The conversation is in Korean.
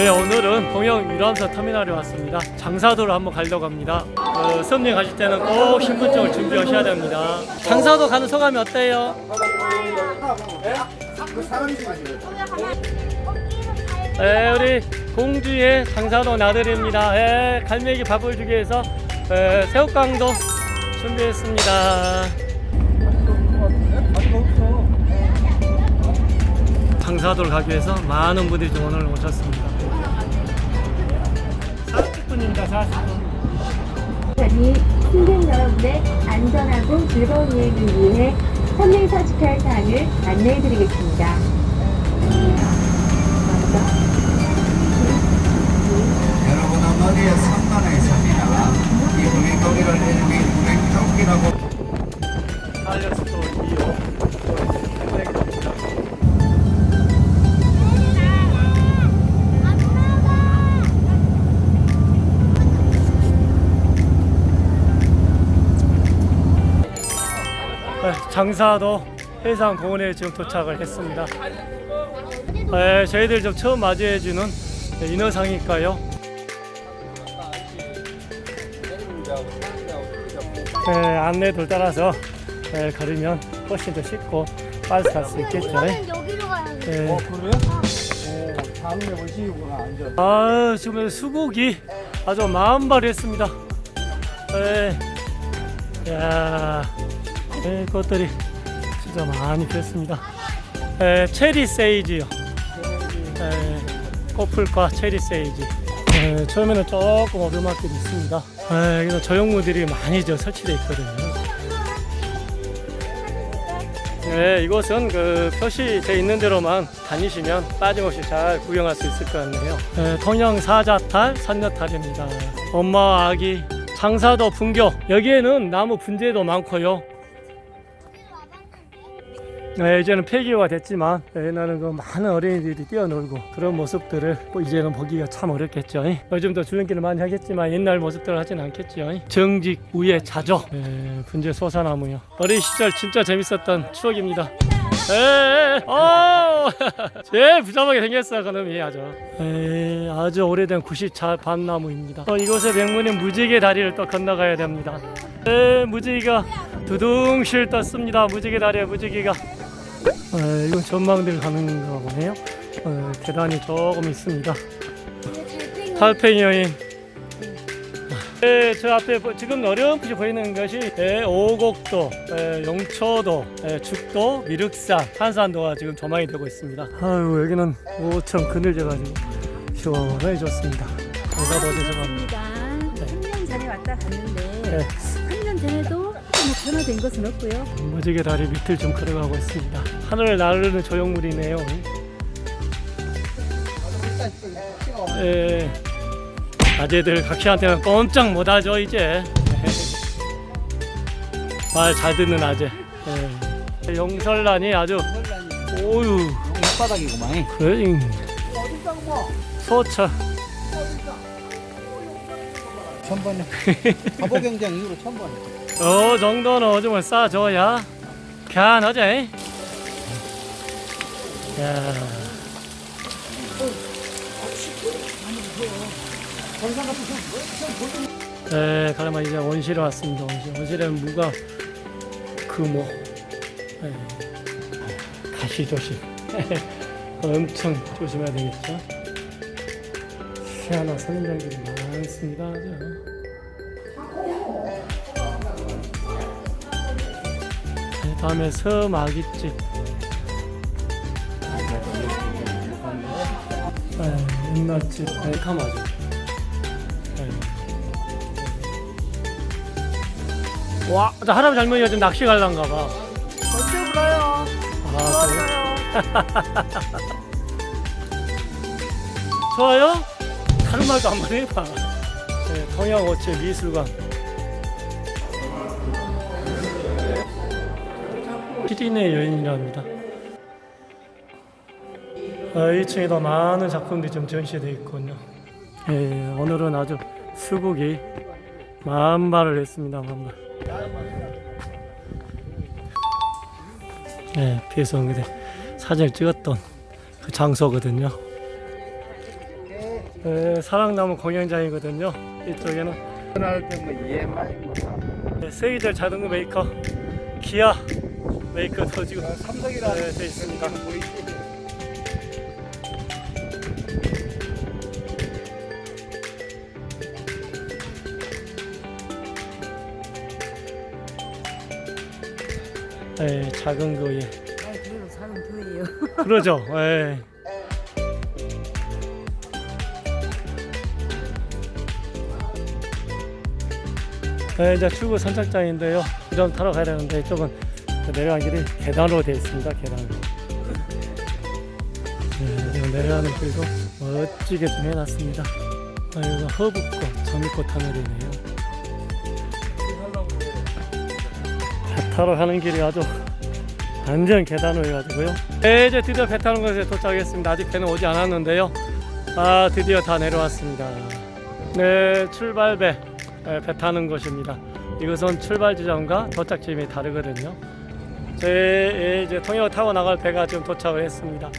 네 오늘은 동영 유람선 터미널에 왔습니다. 장사도를 한번 가려고 합니다. 어, 썸님 가실 때는 꼭 신분증을 준비하셔야 됩니다. 장사도 가는 소감이 어때요? 네, 우리 공주의 장사도 나들입니다. 네, 갈매기 밥을 주기 위해서 네, 새우깡도 준비했습니다. 장사도를 가기 위해서 많은 분들이 좀 오늘 오셨습니다 40분입니다 40분 아니 승객 여러분의 안전하고 즐거운 여행을 위해 348사항을 안내해드리겠습니다. 여러분은 머리에 3만원이 있습니다. 이 무게토끼라고 알려서 또2 장사도 해상 공원에 지금 도착을 했습니다. 네, 저희들 좀 처음 맞이해주는 인어상일까요? 네, 안내도를 따라서 네, 걸으면 훨씬 더 쉽고 빨리 갈수 있겠죠. 여기로 가야. 네. 그래요? 오, 다음에 오시구나 앉아. 아 지금 수국이 아주 마음발했습니다. 네. 야, 네, 꽃들이 진짜 많이 피었습니다. 네, 체리 세이지요. 네, 꽃풀과 체리 세이지. 네, 처음에는 조금 오르막길이 있습니다. 네, 여기는 조형물들이 많이 저 설치되어 있거든요. 네, 이곳은 그 표시되어 있는 대로만 다니시면 빠짐없이 잘 구경할 수 있을 것 같네요. 네, 통영 사자탈, 선녀탈입니다. 엄마 아기 장사도 분교 여기에는 나무 분재도 많고요. 네, 이제는 폐기가 됐지만 옛날에는 그 많은 어린이들이 뛰어놀고 그런 모습들을 뭐 이제는 보기가 참 어렵겠죠. 요즘도 줄넘기를 많이 하겠지만 옛날 모습들을 하진 않겠죠. 정직 우에 자조 네, 분재 소사나무요. 어린 시절 진짜 재밌었던 추억입니다. 에, 어, 제일 부자하게 생겼어 그놈이 아주. 에, 아주 오래된 90차 밤나무입니다. 어, 이곳의 명문인 무지개 다리를 또 건너가야 됩니다. 에, 무지개가 두둥실 떴습니다. 무지개 다리에 무지개가. 에, 이건 전망대를 가는 건가 보네요. 어, 계단이 조금 있습니다. 달팽이 여인. 네, 저 앞에 보- 지금 어렴풋이 보이는 것이 네, 오곡도, 네, 용초도, 네, 죽도, 미륵산, 한산도가 지금 조망이 되고 있습니다. 아유 여기는 오천 그늘져가지고 시원해졌습니다. 어디서 갑니다. 맞습니다. 3년 전에 왔다 갔는데 네. 3년 전에도 뭐 변화된 것은 없고요. 무지개 다리 밑을 좀 걸어가고 있습니다. 하늘을 나르는 조형물이네요. 예, 아재들 각시한테는 꼼짝 못하죠 이제. 말 잘 듣는 아재. 예. 용설란이 아주 오유 바닥이구만. 그래 소차 천번에. 바보 경쟁 이후로 천번에. 어 정도는 오줌을 싸줘야 편하지. 야. 네, 그러면 이제 원실에 왔습니다. 원실. 원실에는 무가 금호, 네. 가시 조심. 엄청 조심해야 되겠죠. 희한한 선인장들이 많습니다. 네, 다음에. 네, 옛날집 백화마죠. 네. 와, 저 할아버지 할머니가 좀 낚시 갈란가 봐. 언제 불러요? 아, 그래요? 좋아요? 다른 말도 한번 해봐. 네, 동양어체 미술관. 피디네 여인이랍니다. 아, 2층에도 많은 작품들이 좀 전시되어 있군요. 예, 오늘은 아주 수국이 만발을 했습니다. 만발. 네, 비해서 사진을 찍었던 그 장소거든요. 네, 사랑나무 공연장이거든요. 이쪽에는 네, 세계적 자동차 메이커 기아 메이커도 지금 삼성이라 네, 돼 있습니다. 네, 작은 거에 아, 그래도 사람 더해요. 그러죠. 예. 네, 이제 출구 선착장인데요. 좀 타러 가야 되는데 이쪽은 그 내려가는 길이 계단으로 되어 있습니다. 계단으로. 네, 내려가는 길도 멋지게 좀 해놨습니다. 아, 이거 허브꽃, 장미꽃 하늘이네요. 배 타러 가는 길이 아주 완전 계단으로 해가지고요. 네, 이제 드디어 배 타는 곳에 도착했습니다. 아직 배는 오지 않았는데요. 아, 드디어 다 내려왔습니다. 네, 출발배 네, 배 타는 곳입니다. 이것은 출발 지점과 도착 지점이 다르거든요. 제 이제 통역 타고 나갈 배가 지금 도착을 했습니다.